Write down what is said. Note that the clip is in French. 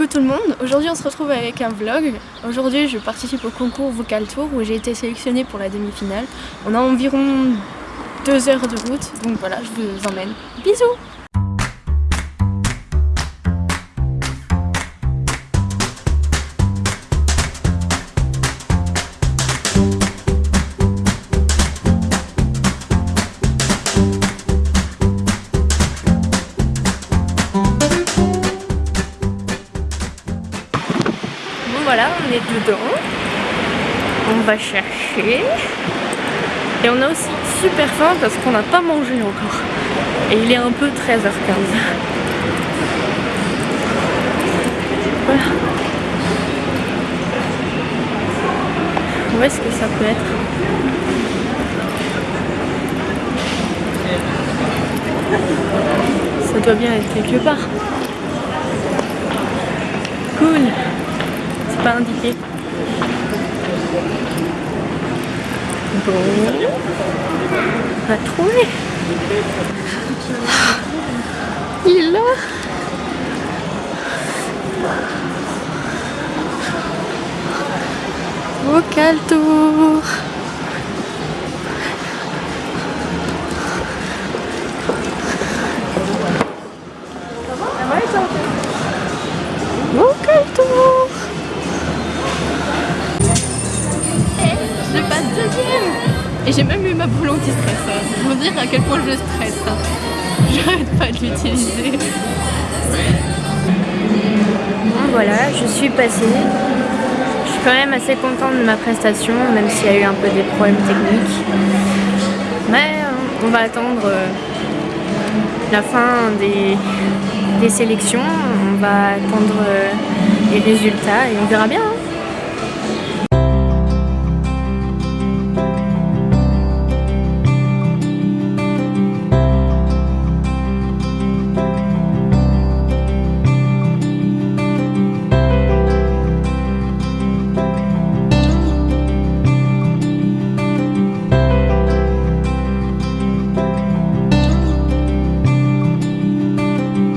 Coucou tout le monde, aujourd'hui on se retrouve avec un vlog. Aujourd'hui je participe au concours Vocal Tour où j'ai été sélectionnée pour la demi-finale. On a environ deux heures de route, donc voilà, je vous emmène. Bisous voilà, on est dedans. On va chercher. Et on a aussi super faim parce qu'on n'a pas mangé encore. Et il est un peu 13h15. Voilà. Où est-ce que ça peut être? Ça doit bien être quelque part. Cool pas indiqué. Bon, on va trouver. Il est là. Vocal tour. Et j'ai même eu ma boule anti-stress. Pour dire à quel point je stresse. J'arrête pas de l'utiliser. Bon voilà, je suis passée. Je suis quand même assez contente de ma prestation, même s'il y a eu un peu des problèmes techniques. Mais euh, on va attendre euh, la fin des, des sélections. On va attendre euh, les résultats et on verra bien. Hein.